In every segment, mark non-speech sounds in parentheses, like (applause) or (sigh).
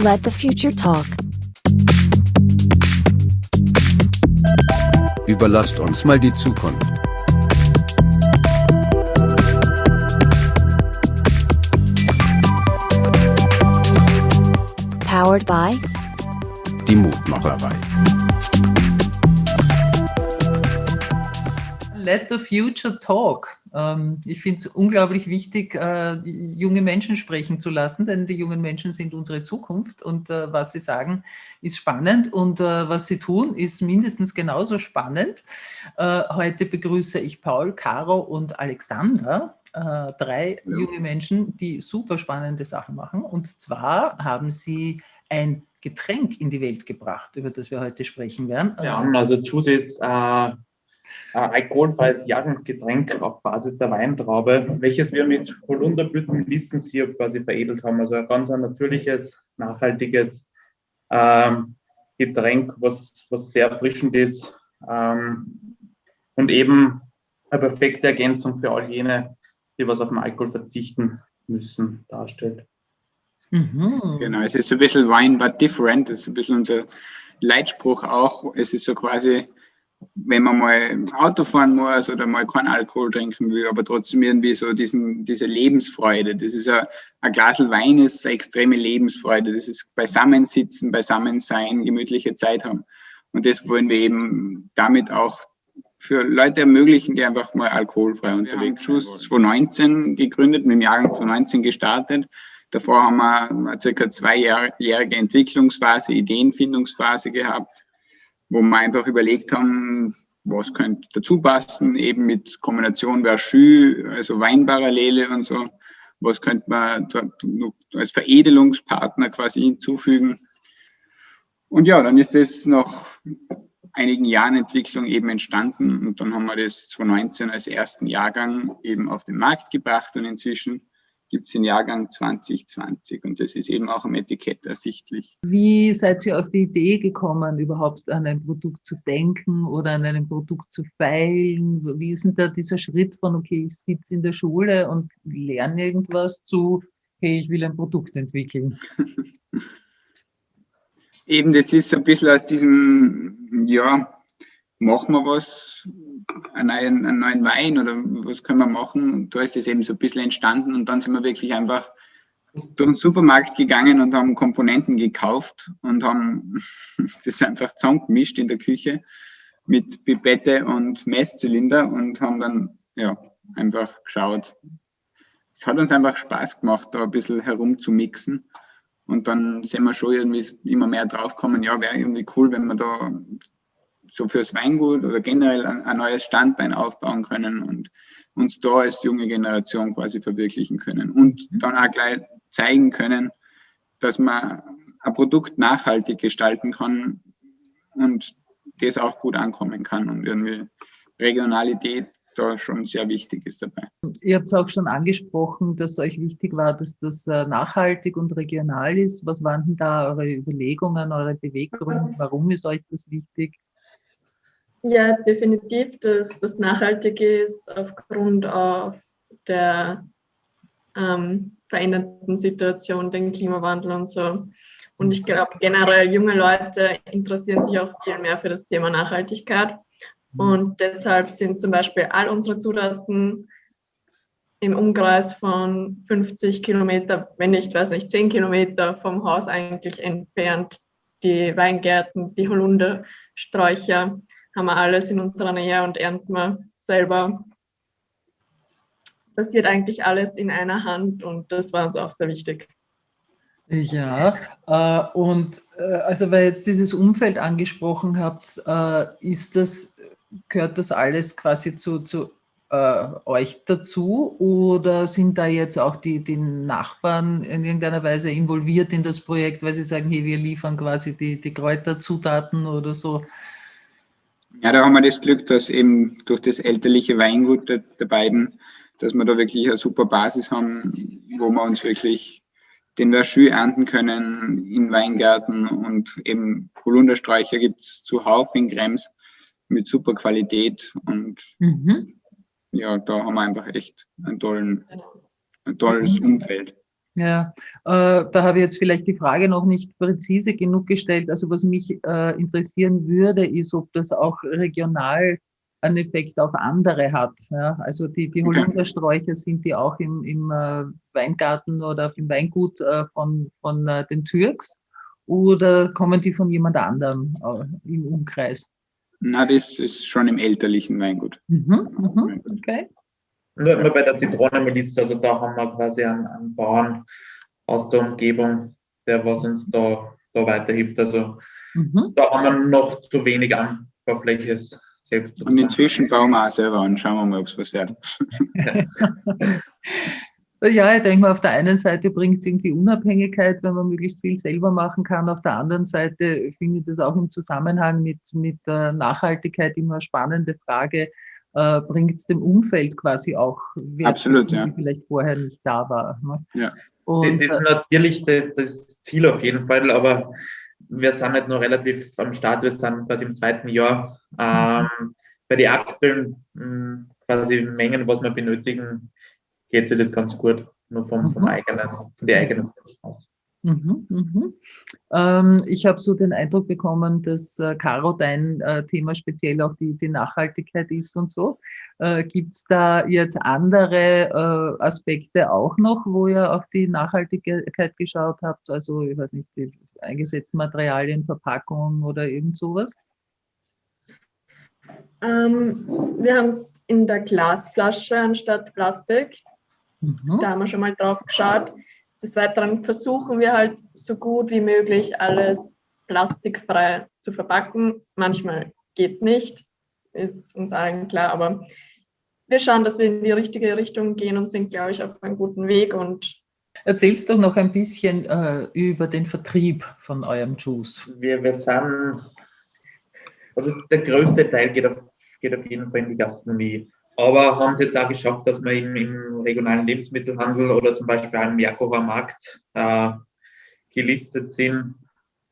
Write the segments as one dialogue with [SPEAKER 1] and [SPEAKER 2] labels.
[SPEAKER 1] Let the future talk.
[SPEAKER 2] Überlasst uns mal die Zukunft.
[SPEAKER 1] Powered by
[SPEAKER 2] Die Mutmacherei.
[SPEAKER 3] Let the Future Talk. Ähm, ich finde es unglaublich wichtig, äh, junge Menschen sprechen zu lassen, denn die jungen Menschen sind unsere Zukunft und äh, was sie sagen, ist spannend und äh, was sie tun, ist mindestens genauso spannend. Heute begrüße ich Paul, Caro und Alexander, drei junge Menschen, die super spannende Sachen machen und zwar haben sie ein Getränk in die Welt gebracht, über das wir heute sprechen werden.
[SPEAKER 4] Ja, also Juice ist äh, äh, alkoholfreies Jahrgangsgetränk auf Basis der Weintraube, welches wir mit Holunderblütenlistensirup quasi veredelt haben. Also ein ganz ein natürliches, nachhaltiges ähm, Getränk, was, was sehr erfrischend ist ähm, und eben eine perfekte Ergänzung für all jene, die was auf den Alkohol verzichten müssen, darstellt.
[SPEAKER 5] Mhm. Genau, es ist so ein bisschen Wine but different, das ist ein bisschen unser Leitspruch auch. Es ist so quasi wenn man mal Auto fahren muss oder mal keinen Alkohol trinken will, aber trotzdem irgendwie so diesen, diese Lebensfreude. Das ist ein, ein Glas Wein ist eine extreme Lebensfreude. Das ist Beisammensitzen, Beisammensein, gemütliche Zeit haben. Und das wollen wir eben damit auch für Leute ermöglichen, die einfach mal alkoholfrei unterwegs sind. Schuss 2019 gegründet, mit dem Jahrgang 2019 gestartet. Davor haben wir eine circa zweijährige Entwicklungsphase, Ideenfindungsphase gehabt wo wir einfach überlegt haben, was könnte dazu passen, eben mit Kombination Verschü, also Weinparallele und so. Was könnte man als Veredelungspartner quasi hinzufügen? Und ja, dann ist das nach einigen Jahren Entwicklung eben entstanden und dann haben wir das 2019 als ersten Jahrgang eben auf den Markt gebracht und inzwischen gibt es den Jahrgang 2020 und das ist eben auch am Etikett ersichtlich.
[SPEAKER 3] Wie seid ihr auf die Idee gekommen, überhaupt an ein Produkt zu denken oder an einem Produkt zu feilen? Wie ist denn da dieser Schritt von, okay, ich sitze in der Schule und lerne irgendwas zu, hey, ich will ein Produkt entwickeln? (laughs)
[SPEAKER 5] eben, das ist so ein bisschen aus diesem, ja, machen wir was, einen neuen, einen neuen Wein oder was können wir machen? Und da ist es eben so ein bisschen entstanden und dann sind wir wirklich einfach durch den Supermarkt gegangen und haben Komponenten gekauft und haben (laughs) das einfach zusammengemischt in der Küche mit Pipette und Messzylinder und haben dann ja einfach geschaut. Es hat uns einfach Spaß gemacht, da ein bisschen herumzumixen. Und dann sind wir schon irgendwie immer mehr draufgekommen, ja, wäre irgendwie cool, wenn wir da so fürs Weingut oder generell ein, ein, neues Standbein aufbauen können und uns da als junge Generation quasi verwirklichen können und mhm. dann auch gleich zeigen können, dass man ein Produkt nachhaltig gestalten kann und das auch gut ankommen kann und irgendwie Regionalität da schon sehr wichtig ist dabei.
[SPEAKER 3] Ihr habt es auch schon angesprochen, dass euch wichtig war, dass das äh, nachhaltig und regional ist. Was waren denn da eure Überlegungen, eure Beweggründe? (laughs) Warum ist euch das wichtig?
[SPEAKER 6] Ja, definitiv, dass das nachhaltig ist aufgrund auf der ähm, veränderten Situation, den Klimawandel und so. Und ich glaube, generell junge Leute interessieren sich auch viel mehr für das Thema Nachhaltigkeit. Und deshalb sind zum Beispiel all unsere Zutaten im Umkreis von 50 Kilometer, wenn nicht, weiß nicht, 10 Kilometer vom Haus eigentlich entfernt. Die Weingärten, die Holundersträucher, haben wir alles in unserer Nähe und ernten wir selber. Passiert eigentlich alles in einer Hand und das war uns auch sehr wichtig.
[SPEAKER 3] Ja, äh, und äh, also weil jetzt dieses Umfeld angesprochen habt, äh, ist das, gehört das alles quasi zu, zu äh, euch dazu oder sind da jetzt auch die, die Nachbarn in irgendeiner Weise involviert in das Projekt, weil sie sagen, hey, wir liefern quasi die, die Kräuterzutaten oder so?
[SPEAKER 5] Ja, da haben wir das Glück, dass eben durch das elterliche Weingut der, der beiden, dass wir da wirklich eine super Basis haben, wo wir uns wirklich den Verschü ernten können in Weingärten und eben Holundersträucher gibt es zuhauf in Krems mit super Qualität und mhm. ja, da haben wir einfach echt einen tollen, ein tolles mhm. Umfeld.
[SPEAKER 3] Ja, äh, da habe ich jetzt vielleicht die Frage noch nicht präzise genug gestellt. Also was mich äh, interessieren würde, ist, ob das auch regional einen Effekt auf andere hat. Ja? Also die, die Holundersträucher sind die auch im, im äh, Weingarten oder auf dem Weingut äh, von, von äh, den Türks oder kommen die von jemand anderem äh, im Umkreis?
[SPEAKER 5] Na, das ist schon im elterlichen Weingut.
[SPEAKER 3] Mhm, mhm, okay.
[SPEAKER 4] Nur, nur bei der Zitronenmiliz, also da haben wir quasi einen, einen Bauern aus der Umgebung, der was uns da, da weiterhilft. Also mhm. da haben wir noch zu wenig Anbaufläche
[SPEAKER 5] selbst. Und inzwischen bauen wir auch selber an. Schauen wir mal, ob es was wird. (laughs)
[SPEAKER 3] Ja, ich denke mal, auf der einen Seite bringt es irgendwie Unabhängigkeit, wenn man möglichst viel selber machen kann. Auf der anderen Seite finde ich das auch im Zusammenhang mit, mit der Nachhaltigkeit immer eine spannende Frage. Äh, bringt es dem Umfeld quasi auch
[SPEAKER 5] Wert, Absolut, ja.
[SPEAKER 3] vielleicht vorher nicht da war.
[SPEAKER 4] Ne? Ja. Und, das ist natürlich das Ziel auf jeden Fall, aber wir sind halt noch relativ am Start, wir sind quasi im zweiten Jahr. Ähm, bei den aktuellen hm, quasi Mengen, was wir benötigen, geht sich das ganz gut, nur vom, vom mhm. eigenen, von der eigenen aus.
[SPEAKER 3] Mhm, mhm. Ähm, ich habe so den Eindruck bekommen, dass äh, Caro dein äh, Thema speziell auch die, die Nachhaltigkeit ist und so. Äh, Gibt es da jetzt andere äh, Aspekte auch noch, wo ihr auf die Nachhaltigkeit geschaut habt? Also, ich weiß nicht, die eingesetzten Materialien, Verpackungen oder irgend sowas?
[SPEAKER 6] Ähm, wir haben es in der Glasflasche anstatt Plastik. Mhm. Da haben wir schon mal drauf geschaut. Des Weiteren versuchen wir halt so gut wie möglich alles plastikfrei zu verpacken. Manchmal geht es nicht, ist uns allen klar, aber wir schauen, dass wir in die richtige Richtung gehen und sind, glaube ich, auf einem guten Weg. Und
[SPEAKER 3] Erzählst doch noch ein bisschen äh, über den Vertrieb von eurem Juice.
[SPEAKER 4] Wir, wir sind, also der größte Teil geht auf, geht auf jeden Fall in die Gastronomie. Aber haben es jetzt auch geschafft, dass wir im, im regionalen Lebensmittelhandel oder zum Beispiel am Merkower Markt äh, gelistet sind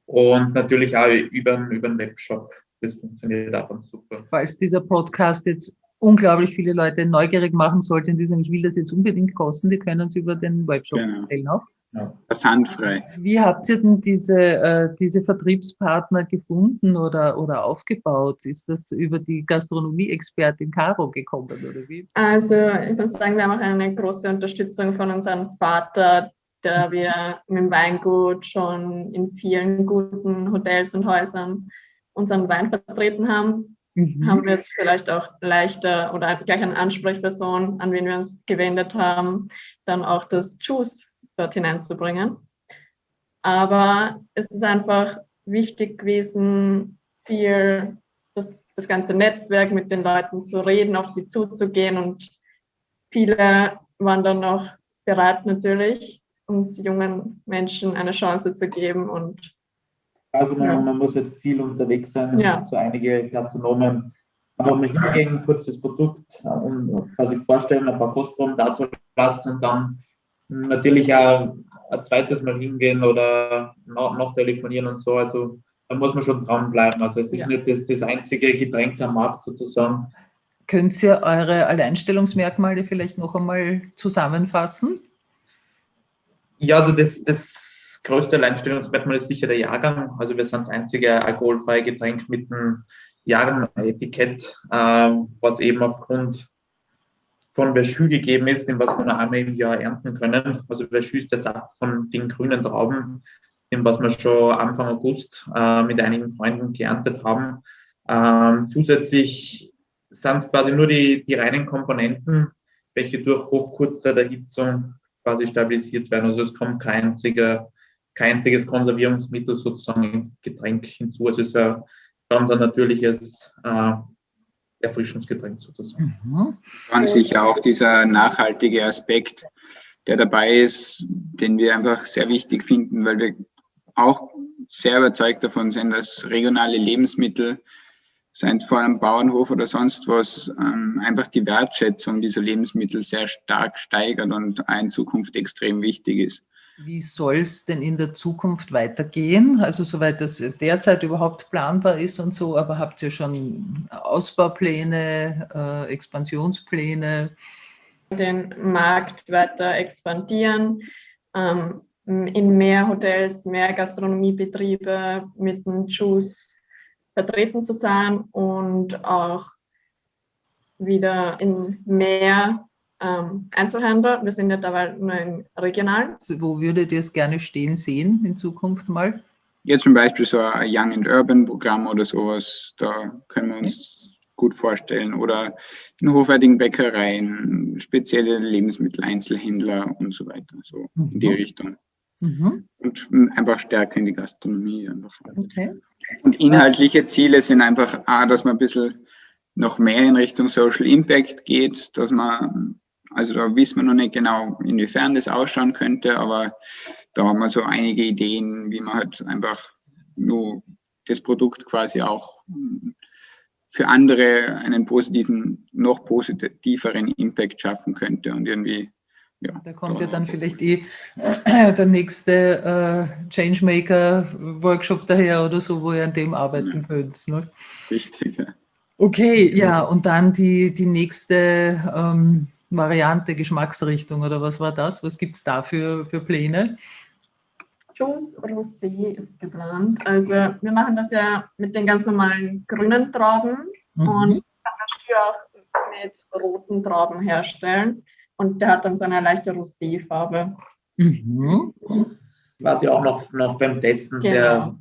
[SPEAKER 4] und natürlich auch über, über den Webshop. Das funktioniert auch ganz super.
[SPEAKER 3] Falls dieser Podcast jetzt unglaublich viele Leute neugierig machen sollte und die sagen, ich will das jetzt unbedingt kosten, die können es über den Webshop genau. bestellen auch.
[SPEAKER 5] Versandfrei.
[SPEAKER 3] Wie habt ihr denn diese, äh, diese Vertriebspartner gefunden oder, oder aufgebaut? Ist das über die Gastronomie-Expertin Caro gekommen oder wie?
[SPEAKER 6] Also ich muss sagen, wir haben auch eine große Unterstützung von unserem Vater, der wir mit dem Weingut schon in vielen guten Hotels und Häusern unseren Wein vertreten haben. Mhm. Haben wir jetzt vielleicht auch leichter oder gleich eine Ansprechperson, an wen wir uns gewendet haben, dann auch das Juice dort hineinzubringen. Aber es ist einfach wichtig gewesen, viel das, das ganze Netzwerk mit den Leuten zu reden, auf die zuzugehen und viele waren dann noch bereit natürlich, uns jungen Menschen eine Chance zu geben und
[SPEAKER 4] also man, ja. man muss halt viel unterwegs sein, ja. so einige Gastronomen einfach mal hingehen, kurz das Produkt und quasi vorstellen, ein paar Kostproben dazu lassen und dann natürlich auch ein zweites Mal hingehen oder noch, noch telefonieren und so. Also da muss man schon dranbleiben. Also es ist ja. nicht das, das einzige Getränk am Markt sozusagen.
[SPEAKER 3] Könnt ihr eure Alleinstellungsmerkmale vielleicht noch einmal zusammenfassen?
[SPEAKER 4] Ja, also das, das größte Alleinstellungsmerkmal ist sicher der Jahrgang. Also wir sind das einzige alkoholfreie Getränk mit einem Jahrgang-Etikett, äh, was eben aufgrund von Verschü gegeben ist, den was wir noch einmal im Jahr ernten können. Also Verschü ist der Saft von den grünen Trauben, den was wir schon Anfang August äh, mit einigen Freunden geerntet haben. Ähm, zusätzlich sind es quasi nur die, die reinen Komponenten, welche durch Hochkurzzeiterhitzung quasi stabilisiert werden. Also es kommt kein, einziger, kein einziges Konservierungsmittel sozusagen ins Getränk hinzu. Es ist ein ganz ein natürliches äh, Erfrischungsgetränk sozusagen. Mhm.
[SPEAKER 5] Ganz sicher auch dieser nachhaltige Aspekt, der dabei ist, den wir einfach sehr wichtig finden, weil wir auch sehr überzeugt davon sind, dass regionale Lebensmittel, seien es vor einem Bauernhof oder sonst was, ähm, einfach die Wertschätzung dieser Lebensmittel sehr stark steigert und in Zukunft extrem wichtig ist.
[SPEAKER 3] Wie soll es denn in der Zukunft weitergehen? Also soweit das derzeit überhaupt planbar ist und so, aber habt ihr schon Ausbaupläne, äh, Expansionspläne?
[SPEAKER 6] Den Markt weiter expandieren. ähm, in mehr Hotels, mehr Gastronomiebetriebe mit dem Juice vertreten zu sein und auch wieder in mehr ähm, Einzelhändler. Wir sind ja dabei nur in regional.
[SPEAKER 3] Wo würdet ihr es gerne stehen sehen in Zukunft mal?
[SPEAKER 5] Jetzt zum Beispiel so ein Young and Urban Programm oder sowas, da können wir uns okay. gut vorstellen. Oder in hochwertigen Bäckereien, spezielle Lebensmitteleinzelhändler und so weiter, so mhm. in die Richtung. Mhm. Und einfach stärker in die Gastronomie. Einfach. Okay. Und inhaltliche Ziele sind einfach, A, dass man ein bisschen noch mehr in Richtung Social Impact geht, dass man, also da wissen wir noch nicht genau, inwiefern das ausschauen könnte, aber da haben wir so einige Ideen, wie man halt einfach nur das Produkt quasi auch für andere einen positiven, noch positiveren Impact schaffen könnte und irgendwie
[SPEAKER 3] ja, da kommt ja dann vielleicht eh äh, der nächste äh, Changemaker-Workshop daher oder so, wo ihr an dem arbeiten ja. könnt. Ne?
[SPEAKER 5] Richtig, ja.
[SPEAKER 3] Okay, ja, und dann die, die nächste ähm, Variante, Geschmacksrichtung oder was war das? Was gibt es da für, für Pläne?
[SPEAKER 6] Juice Rosé ist geplant. Also wir machen das ja mit den ganz normalen grünen Trauben mhm. und kann das auch mit roten Trauben herstellen. Und der hat dann so eine leichte Rosé-Farbe. Mhm.
[SPEAKER 4] Quasi auch noch, noch beim Testen genau. der,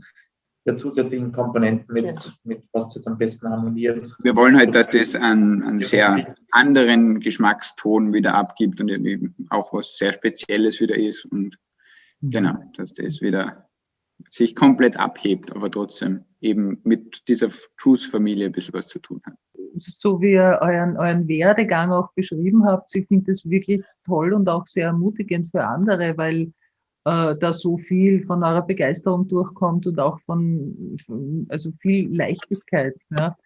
[SPEAKER 4] der zusätzlichen Komponenten mit, mit was das am besten harmoniert.
[SPEAKER 5] Wir wollen halt, dass das einen, einen sehr anderen Geschmackston wieder abgibt und auch was sehr Spezielles wieder ist. Und mhm. genau, dass das wieder sich komplett abhebt, aber trotzdem eben mit dieser Juice-Familie ein bisschen was zu tun hat
[SPEAKER 3] so wie ihr euren, euren Werdegang auch beschrieben habt, ich finde das wirklich toll und auch sehr ermutigend für andere, weil äh, da so viel von eurer Begeisterung durchkommt und auch von, von also viel Leichtigkeit. Ja.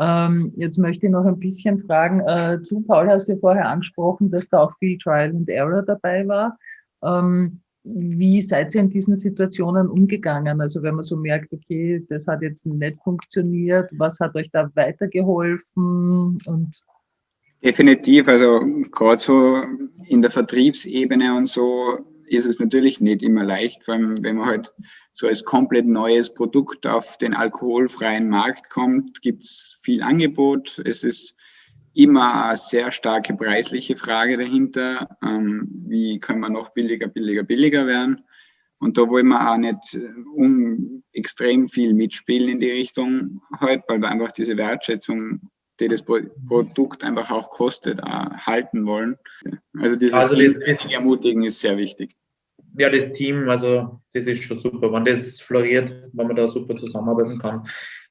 [SPEAKER 3] Ähm, jetzt möchte ich noch ein bisschen fragen, äh, du Paul hast ja vorher angesprochen, dass da auch viel Trial and Error dabei war. Ähm, wie seid ihr in diesen Situationen umgegangen? Also wenn man so merkt, okay, das hat jetzt nicht funktioniert, was hat euch da weitergeholfen? Und
[SPEAKER 5] Definitiv, also gerade so in der Vertriebsebene und so ist es natürlich nicht immer leicht, vor allem wenn man halt so als komplett neues Produkt auf den alkoholfreien Markt kommt, gibt es viel Angebot. Es ist immer eine sehr starke preisliche Frage dahinter. Ähm, wie können wir noch billiger, billiger, billiger werden? Und da wollen wir auch nicht äh, um extrem viel mitspielen in die Richtung halt, weil wir einfach diese Wertschätzung, die das Produkt einfach auch kostet, auch halten wollen. Also dieses also das, Ermutigen ist sehr wichtig.
[SPEAKER 4] Ja, das Team, also das ist schon super. Wenn das floriert, wenn man da super zusammenarbeiten kann,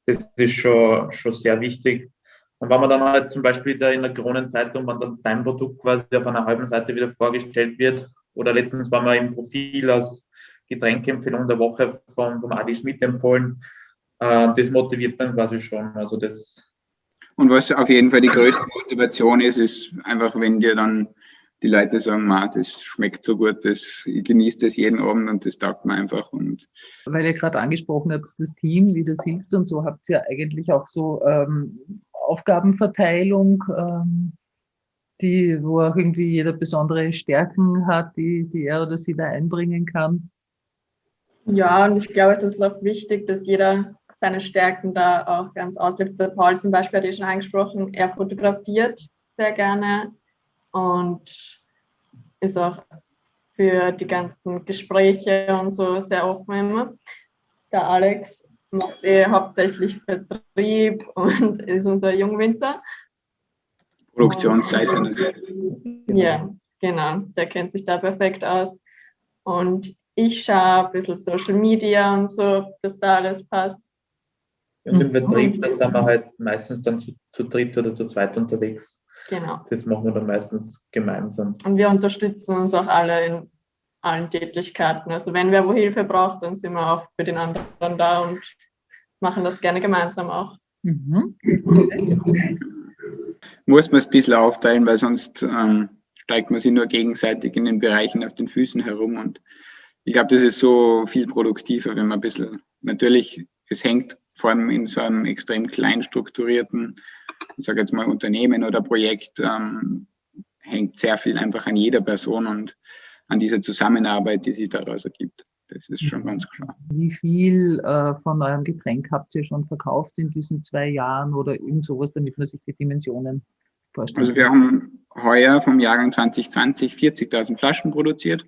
[SPEAKER 4] das ist schon, schon sehr wichtig. Und wenn man dann halt zum Beispiel da in der Kronenzeitung, wenn dann dein Produkt quasi auf einer halben Seite wieder vorgestellt wird, oder letztens war man im Profil als Getränkeempfehlung der Woche von, von Adi Schmidt empfohlen, äh, das motiviert dann quasi schon. Also das
[SPEAKER 5] und was auf jeden Fall die größte Motivation ist, ist einfach, wenn dir dann die Leute sagen, Ma, das schmeckt so gut, das, ich genieße das jeden Abend und das taugt mir einfach. Und
[SPEAKER 3] Weil ihr gerade angesprochen habt, das Team, wie das hilft und so, habt ihr eigentlich auch so ähm, Aufgabenverteilung, ähm, die, wo auch irgendwie jeder besondere Stärken hat, die, die er oder sie da einbringen kann.
[SPEAKER 6] Ja, und ich glaube, das ist auch wichtig, dass jeder seine Stärken da auch ganz auslebt. Der Paul zum Beispiel hat ja schon angesprochen, er fotografiert sehr gerne und ist auch für die ganzen Gespräche und so sehr offen immer. Der Alex macht eh hauptsächlich Vertrieb und (laughs) ist unser Jungwinzer.
[SPEAKER 5] Produktionsseite
[SPEAKER 6] Ja, genau. Der kennt sich da perfekt aus. Und ich schaue ein bisschen Social Media und so, dass da alles passt.
[SPEAKER 4] Und im Vertrieb, da sind wir halt meistens dann zu, zu dritt oder zu zweit unterwegs.
[SPEAKER 6] Genau.
[SPEAKER 4] Das machen wir dann meistens gemeinsam.
[SPEAKER 6] Und wir unterstützen uns auch alle in allen Tätigkeiten. Also wenn wer wo Hilfe braucht, dann sind wir auch für den anderen da und machen das gerne gemeinsam auch. Mhm.
[SPEAKER 5] Muss man es ein bisschen aufteilen, weil sonst ähm, steigt man sich nur gegenseitig in den Bereichen auf den Füßen herum. Und ich glaube, das ist so viel produktiver, wenn man ein bisschen, natürlich, es hängt vor allem in so einem extrem klein strukturierten, ich sage jetzt mal Unternehmen oder Projekt, ähm, hängt sehr viel einfach an jeder Person und an dieser Zusammenarbeit, die sich daraus ergibt. Das ist schon ganz klar.
[SPEAKER 3] Wie viel äh, von eurem Getränk habt ihr schon verkauft in diesen zwei Jahren oder irgend sowas, damit man sich die Dimensionen vorstellt?
[SPEAKER 5] Also wir haben heuer vom Jahrgang 2020 40.000 Flaschen produziert.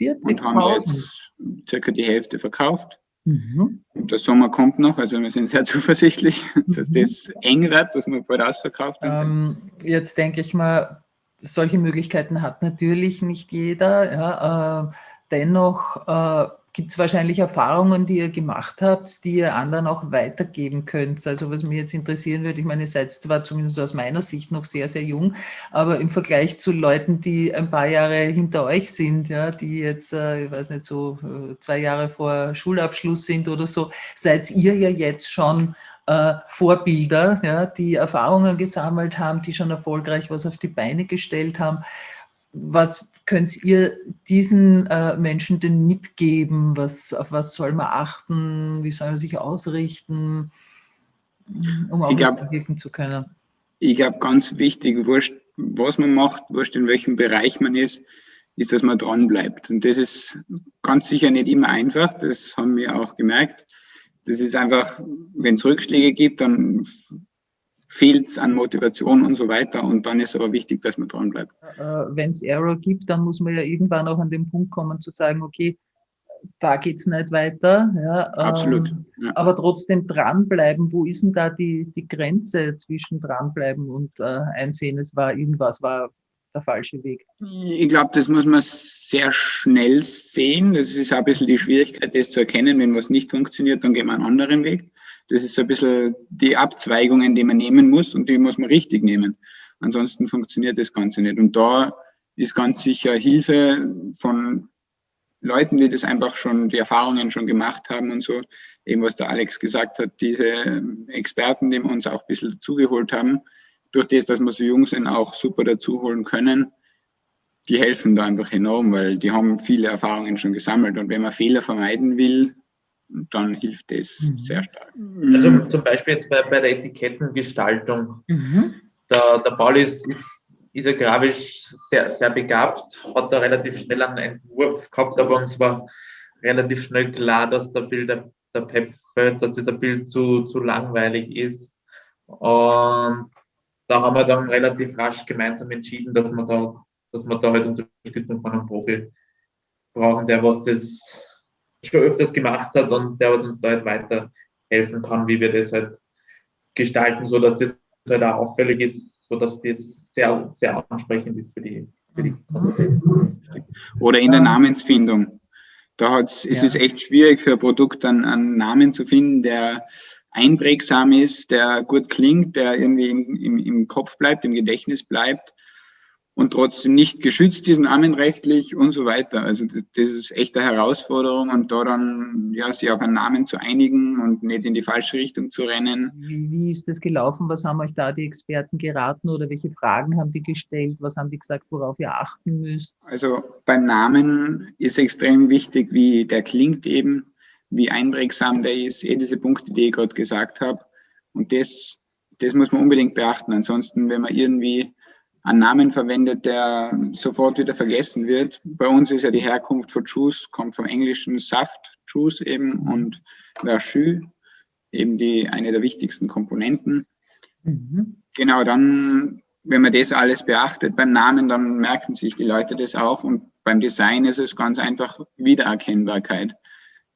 [SPEAKER 5] 40.000? Und haben jetzt circa die Hälfte verkauft. Mhm. Und der Sommer kommt noch, also wir sind sehr (laughs) zuversichtlich, dass mhm. das eng wird, dass wir bald ausverkauft
[SPEAKER 3] ähm, Jetzt denke ich mal, solche Möglichkeiten hat natürlich nicht jeder. Ja, äh, dennoch äh, gibt es wahrscheinlich Erfahrungen, die ihr gemacht habt, die ihr anderen auch weitergeben könnt. Also was mich jetzt interessieren würde, ich meine, ihr seid zwar zumindest aus meiner Sicht noch sehr, sehr jung, aber im Vergleich zu Leuten, die ein paar Jahre hinter euch sind, ja, die jetzt, äh, ich weiß nicht, so äh, zwei Jahre vor Schulabschluss sind oder so, seid ihr ja jetzt schon äh, Vorbilder, ja, die Erfahrungen gesammelt haben, die schon erfolgreich was auf die Beine gestellt haben. Was könnt ihr diesen äh, Menschen denn mitgeben? Was, auf was soll man achten? Wie soll man sich ausrichten, um auch wirken zu können?
[SPEAKER 5] Ich glaube, ganz wichtig, wurscht, was man macht, wurscht in welchem Bereich man ist, ist, dass man dran bleibt. Und das ist ganz sicher nicht immer einfach, das haben wir auch gemerkt. Das ist einfach, wenn es Rückschläge gibt, dann fehlt es an Motivation und so weiter. Und dann ist aber wichtig, dass man dran bleibt.
[SPEAKER 3] Äh, Wenn es Error gibt, dann muss man ja irgendwann auch an den Punkt kommen zu sagen, okay, da geht es nicht weiter. Ja,
[SPEAKER 5] Absolut. Ähm,
[SPEAKER 3] ja. Aber trotzdem dranbleiben, wo ist denn da die, die Grenze zwischen dranbleiben und äh, einsehen, es war irgendwas, war der falsche Weg?
[SPEAKER 5] Ich glaube, das muss man sehr schnell sehen. Das ist auch ein bisschen die Schwierigkeit, das zu erkennen. Wenn was nicht funktioniert, dann gehen wir einen anderen Weg. Das ist so ein bisschen die Abzweigungen, die man nehmen muss und die muss man richtig nehmen. Ansonsten funktioniert das Ganze nicht. Und da ist ganz sicher Hilfe von Leuten, die das einfach schon, die Erfahrungen schon gemacht haben und so, eben was der Alex gesagt hat, diese Experten, die wir uns auch ein bisschen dazugeholt haben, durch das, dass wir so jung sind, auch super dazuholen können, die helfen da einfach enorm, weil die haben viele Erfahrungen schon gesammelt. Und wenn man Fehler vermeiden will, dann hilft das mhm. sehr stark.
[SPEAKER 4] Also zum Beispiel jetzt bei, bei der Etikettengestaltung. Mhm. Der, der Paul ist, ist, ist ja grafisch sehr, sehr begabt, hat da relativ schnell einen Entwurf gehabt, aber uns war relativ schnell klar, dass der Bild der, der Pep dass dieser Bild zu, zu langweilig ist. Und da haben wir dann relativ rasch gemeinsam entschieden, dass wir da, dass wir da halt Unterstützung von einem Profi brauchen, der was das schon öfters gemacht hat und der was uns da halt weiterhelfen kann, wie wir das halt gestalten, sodass das halt auch auffällig ist, sodass das sehr, sehr ansprechend ist für die, für die
[SPEAKER 5] Oder in der Namensfindung. Da hat's, ja. ist es echt schwierig für ein Produkt einen, einen Namen zu finden, der einprägsam ist, der gut klingt, der irgendwie im, im, im Kopf bleibt, im Gedächtnis bleibt und trotzdem nicht geschützt ist namenrechtlich und so weiter. Also das ist echt eine Herausforderung und da dann ja, sich auf einen Namen zu einigen und nicht in die falsche Richtung zu rennen.
[SPEAKER 3] Wie, wie ist das gelaufen? Was haben euch da die Experten geraten oder welche Fragen haben die gestellt? Was haben die gesagt, worauf ihr achten müsst?
[SPEAKER 5] Also beim Namen ist extrem wichtig, wie der klingt eben, wie einprägsam der ist, eh diese Punkte, die ich gerade gesagt habe. Und das, das muss man unbedingt beachten. Ansonsten, wenn man irgendwie einen Namen verwendet, der sofort wieder vergessen wird. Bei uns ist ja die Herkunft von Juice, kommt vom englischen Saft, Juice eben, und Verjus, eben die, eine der wichtigsten Komponenten. Mhm. Genau, dann, wenn man das alles beachtet beim Namen, dann merken sich die Leute das auch. Und beim Design ist es ganz einfach Wiedererkennbarkeit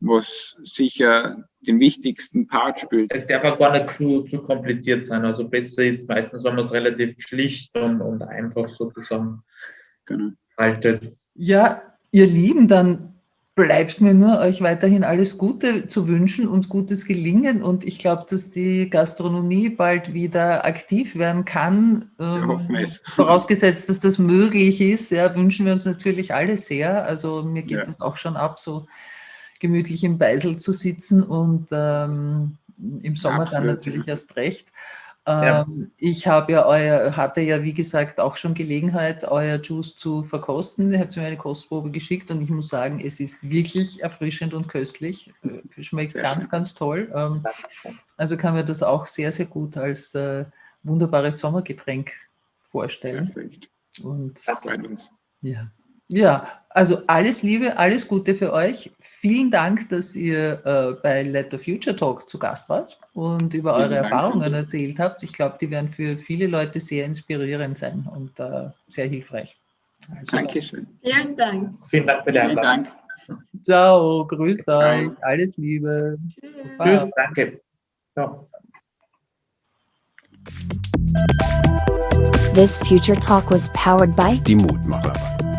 [SPEAKER 5] was sicher den wichtigsten Part spielt.
[SPEAKER 4] Es darf auch gar nicht zu, zu kompliziert sein. Also besser ist meistens, wenn man es relativ schlicht und, und einfach sozusagen genau. haltet.
[SPEAKER 3] Ja, ihr Lieben, dann bleibt mir nur, euch weiterhin alles Gute zu wünschen und gutes Gelingen. Und ich glaube, dass die Gastronomie bald wieder aktiv werden kann.
[SPEAKER 5] Wir hoffen es. (laughs)
[SPEAKER 3] Vorausgesetzt, dass das möglich ist, ja, wünschen wir uns natürlich alle sehr. Also mir geht ja. das auch schon ab, so gemütlich im Beisel zu sitzen und ähm, im Sommer Absolut. dann natürlich erst recht. Ähm, ja. Ich habe ja euer, hatte ja, wie gesagt, auch schon Gelegenheit, euer Juice zu verkosten. Ihr habt mir eine Kostprobe geschickt und ich muss sagen, es ist wirklich erfrischend und köstlich. Schmeckt sehr ganz, schön. ganz toll. Ähm, also kann mir das auch sehr, sehr gut als äh, wunderbares Sommergetränk vorstellen.
[SPEAKER 5] Perfekt.
[SPEAKER 3] Und,
[SPEAKER 5] das freut uns.
[SPEAKER 3] Ja. Ja, also alles Liebe, alles Gute für euch. Vielen Dank, dass ihr äh, bei Let the Future Talk zu Gast wart und über eure
[SPEAKER 5] Vielen Dank.
[SPEAKER 3] Erfahrungen erzählt habt. Ich glaube, die werden für viele Leute sehr inspirierend sein und äh, sehr hilfreich. Also,
[SPEAKER 5] Dankeschön.
[SPEAKER 6] Vielen Dank.
[SPEAKER 4] Vielen Dank für die Einladung.
[SPEAKER 5] Dank.
[SPEAKER 3] Ciao, grüß euch, alles Liebe.
[SPEAKER 6] Tschüss.
[SPEAKER 4] Tschüss, danke. Ciao.
[SPEAKER 1] This future talk was powered by
[SPEAKER 2] Die Mutmacherei.